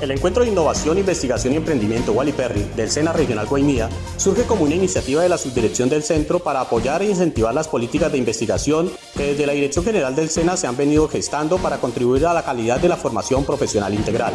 El Encuentro de Innovación, Investigación y Emprendimiento Wally Perry del SENA Regional Guainía surge como una iniciativa de la subdirección del centro para apoyar e incentivar las políticas de investigación que desde la Dirección General del SENA se han venido gestando para contribuir a la calidad de la formación profesional integral.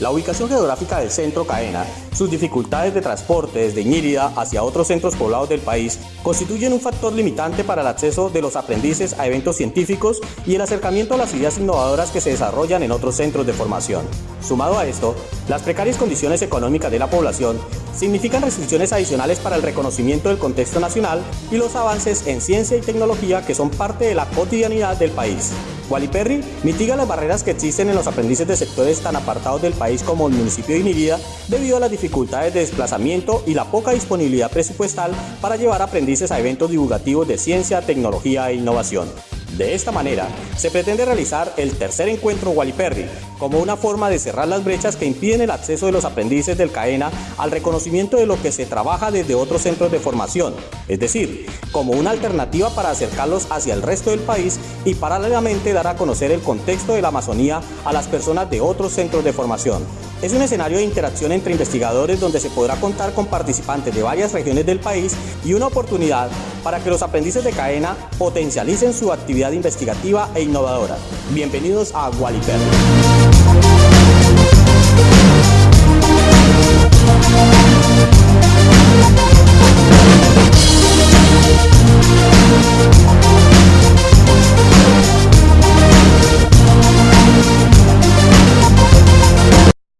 La ubicación geográfica del centro Caena, sus dificultades de transporte desde Ñírida hacia otros centros poblados del país constituyen un factor limitante para el acceso de los aprendices a eventos científicos y el acercamiento a las ideas innovadoras que se desarrollan en otros centros de formación. Sumado a esto, las precarias condiciones económicas de la población significan restricciones adicionales para el reconocimiento del contexto nacional y los avances en ciencia y tecnología que son parte de la cotidianidad del país. Wally Perry mitiga las barreras que existen en los aprendices de sectores tan apartados del país como el municipio de Inirida debido a las dificultades de desplazamiento y la poca disponibilidad presupuestal para llevar aprendices a eventos divulgativos de ciencia, tecnología e innovación. De esta manera, se pretende realizar el tercer encuentro Perry como una forma de cerrar las brechas que impiden el acceso de los aprendices del CAENA al reconocimiento de lo que se trabaja desde otros centros de formación, es decir, como una alternativa para acercarlos hacia el resto del país y paralelamente dar a conocer el contexto de la Amazonía a las personas de otros centros de formación. Es un escenario de interacción entre investigadores donde se podrá contar con participantes de varias regiones del país y una oportunidad para que los aprendices de cadena potencialicen su actividad investigativa e innovadora. Bienvenidos a Waliper.